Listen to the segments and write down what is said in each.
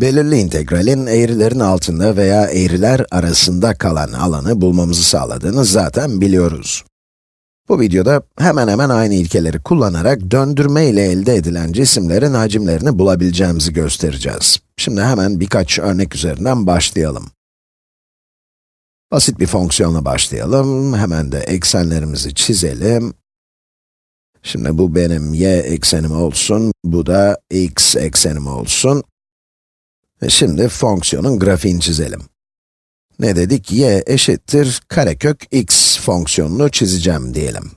Belirli integralin eğrilerin altında veya eğriler arasında kalan alanı bulmamızı sağladığını zaten biliyoruz. Bu videoda hemen hemen aynı ilkeleri kullanarak döndürme ile elde edilen cisimlerin hacimlerini bulabileceğimizi göstereceğiz. Şimdi hemen birkaç örnek üzerinden başlayalım. Basit bir fonksiyonla başlayalım. Hemen de eksenlerimizi çizelim. Şimdi bu benim y eksenim olsun, bu da x eksenim olsun. Ve şimdi fonksiyonun grafiğini çizelim. Ne dedik? y eşittir karekök x fonksiyonunu çizeceğim diyelim.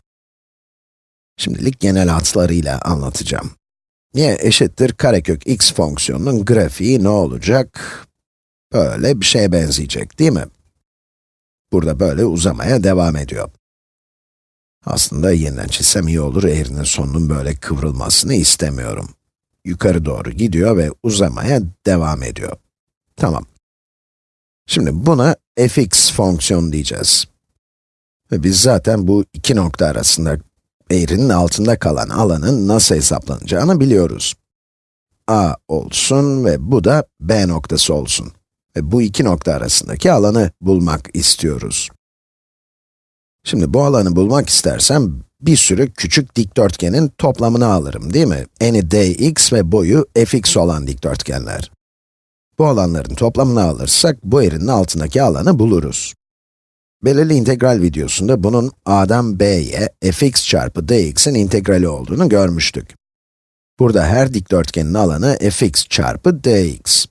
Şimdilik genel hatlarıyla anlatacağım. y eşittir karekök x fonksiyonunun grafiği ne olacak? Böyle bir şeye benzeyecek, değil mi? Burada böyle uzamaya devam ediyor. Aslında yeniden çizsem iyi olur, eğrinin sonunun böyle kıvrılmasını istemiyorum. Yukarı doğru gidiyor ve uzamaya devam ediyor. Tamam. Şimdi buna fx fonksiyon diyeceğiz. Ve biz zaten bu iki nokta arasında eğrinin altında kalan alanın nasıl hesaplanacağını biliyoruz. a olsun ve bu da b noktası olsun. Ve bu iki nokta arasındaki alanı bulmak istiyoruz. Şimdi bu alanı bulmak istersem, bir sürü küçük dikdörtgenin toplamını alırım, değil mi? Eni dx ve boyu fx olan dikdörtgenler. Bu alanların toplamını alırsak, bu eğrinin altındaki alanı buluruz. Belirli integral videosunda bunun a'dan b'ye fx çarpı dx'in integrali olduğunu görmüştük. Burada her dikdörtgenin alanı fx çarpı dx.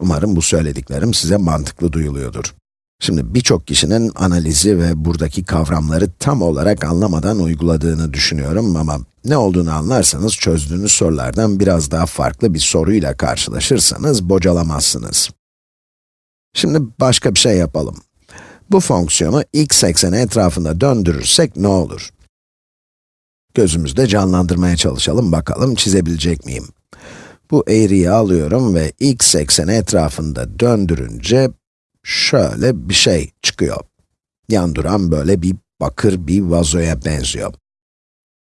Umarım bu söylediklerim size mantıklı duyuluyordur. Şimdi birçok kişinin analizi ve buradaki kavramları tam olarak anlamadan uyguladığını düşünüyorum ama ne olduğunu anlarsanız çözdüğünüz sorulardan biraz daha farklı bir soruyla karşılaşırsanız bocalamazsınız. Şimdi başka bir şey yapalım. Bu fonksiyonu x ekseni etrafında döndürürsek ne olur? Gözümüzde canlandırmaya çalışalım, bakalım çizebilecek miyim? Bu eğriyi alıyorum ve x ekseni etrafında döndürünce şöyle bir şey çıkıyor. Yan duran böyle bir bakır bir vazoya benziyor.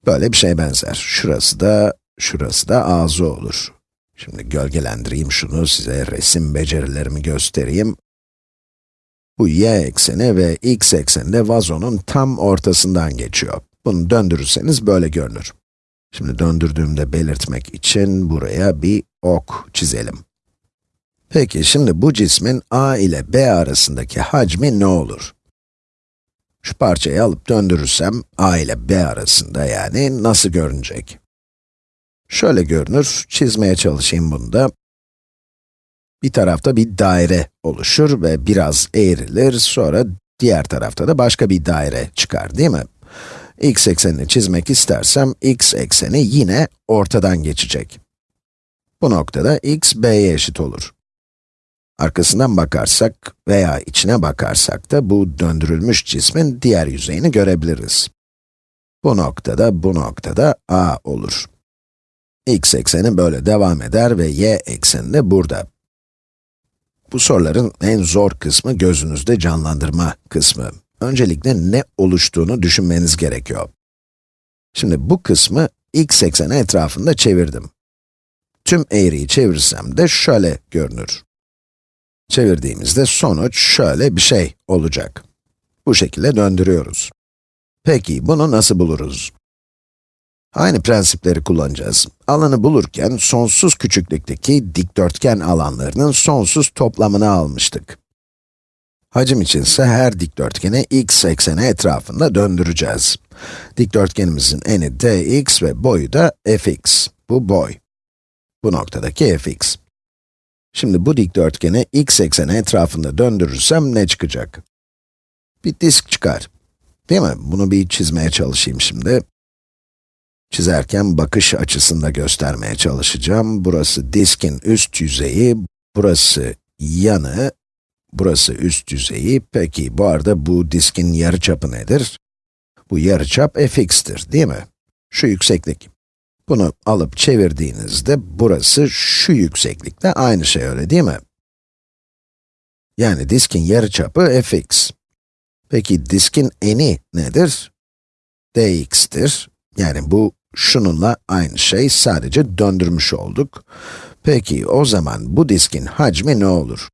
Böyle bir şey benzer. Şurası da, şurası da ağzı olur. Şimdi gölgelendireyim şunu, size resim becerilerimi göstereyim. Bu y ekseni ve x ekseni de vazonun tam ortasından geçiyor. Bunu döndürürseniz böyle görünür. Şimdi döndürdüğümde belirtmek için buraya bir ok çizelim. Peki şimdi bu cismin a ile b arasındaki hacmi ne olur? Şu parçayı alıp döndürürsem a ile b arasında yani nasıl görünecek? Şöyle görünür, çizmeye çalışayım bunu da. Bir tarafta bir daire oluşur ve biraz eğrilir, sonra diğer tarafta da başka bir daire çıkar, değil mi? x eksenini çizmek istersem, x ekseni yine ortadan geçecek. Bu noktada x, b'ye eşit olur. Arkasından bakarsak veya içine bakarsak da bu döndürülmüş cismin diğer yüzeyini görebiliriz. Bu noktada, bu noktada a olur. x ekseni böyle devam eder ve y ekseni de burada. Bu soruların en zor kısmı gözünüzde canlandırma kısmı. Öncelikle ne oluştuğunu düşünmeniz gerekiyor. Şimdi bu kısmı x ekseni etrafında çevirdim. Tüm eğriyi çevirsem de şöyle görünür. Çevirdiğimizde sonuç şöyle bir şey olacak. Bu şekilde döndürüyoruz. Peki, bunu nasıl buluruz? Aynı prensipleri kullanacağız. Alanı bulurken, sonsuz küçüklükteki dikdörtgen alanlarının sonsuz toplamını almıştık. Hacim içinse her dikdörtgeni x ekseni etrafında döndüreceğiz. Dikdörtgenimizin eni dx ve boyu da fx. Bu boy. Bu noktadaki fx. Şimdi bu dikdörtgeni x ekseni etrafında döndürürsem ne çıkacak? Bir disk çıkar. Değil mi? Bunu bir çizmeye çalışayım şimdi. Çizerken bakış açısında göstermeye çalışacağım. Burası diskin üst yüzeyi, burası yanı, burası üst yüzeyi. Peki, bu arada bu diskin yarıçapı nedir? Bu yarıçap fx'tir, değil mi? Şu yükseklik. Bunu alıp çevirdiğinizde burası şu yükseklikte aynı şey öyle değil mi? Yani diskin yarıçapı fx. Peki diskin eni nedir? dx'tir. Yani bu şununla aynı şey, sadece döndürmüş olduk. Peki, o zaman bu diskin hacmi ne olur?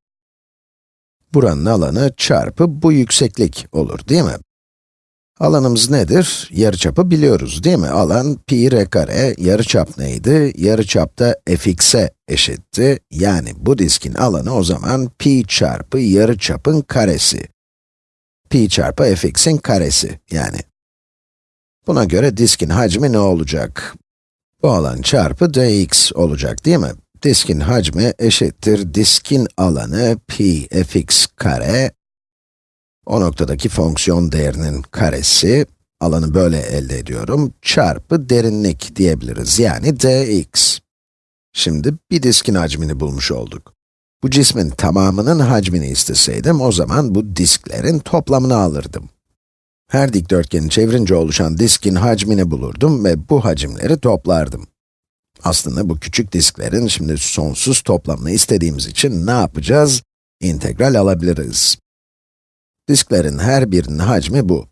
Buranın alanı çarpı bu yükseklik olur, değil mi? Alanımız nedir? Yarıçapı biliyoruz, değil mi? Alan pi r kare, yarıçap neydi? Yarıçap da fx'e eşitti. Yani bu diskin alanı o zaman pi çarpı yarıçapın karesi. pi çarpı fx'in karesi yani. Buna göre diskin hacmi ne olacak? Bu alan çarpı dx olacak, değil mi? Diskin hacmi eşittir diskin alanı pi fx kare o noktadaki fonksiyon değerinin karesi, alanı böyle elde ediyorum, çarpı derinlik diyebiliriz, yani dx. Şimdi bir diskin hacmini bulmuş olduk. Bu cismin tamamının hacmini isteseydim, o zaman bu disklerin toplamını alırdım. Her dikdörtgeni çevirince oluşan diskin hacmini bulurdum ve bu hacimleri toplardım. Aslında bu küçük disklerin şimdi sonsuz toplamını istediğimiz için ne yapacağız? İntegral alabiliriz. Disklerin her birinin hacmi bu.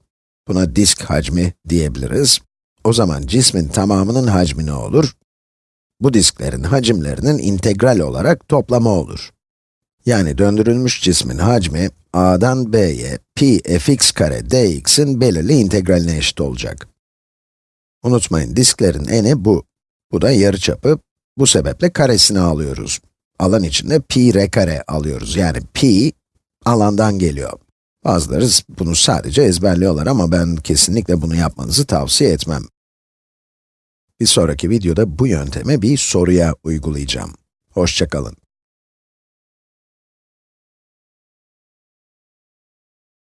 Buna disk hacmi diyebiliriz. O zaman cismin tamamının hacmi ne olur? Bu disklerin hacimlerinin integral olarak toplamı olur. Yani döndürülmüş cismin hacmi, a'dan b'ye pi fx kare dx'in belirli integraline eşit olacak. Unutmayın, disklerin eni bu. Bu da yarıçapı. Bu sebeple karesini alıyoruz. Alan içinde pi r kare alıyoruz. Yani pi, alandan geliyor. Bazıları bunu sadece ezberliyorlar ama ben kesinlikle bunu yapmanızı tavsiye etmem. Bir sonraki videoda bu yöntemi bir soruya uygulayacağım. Hoşçakalın.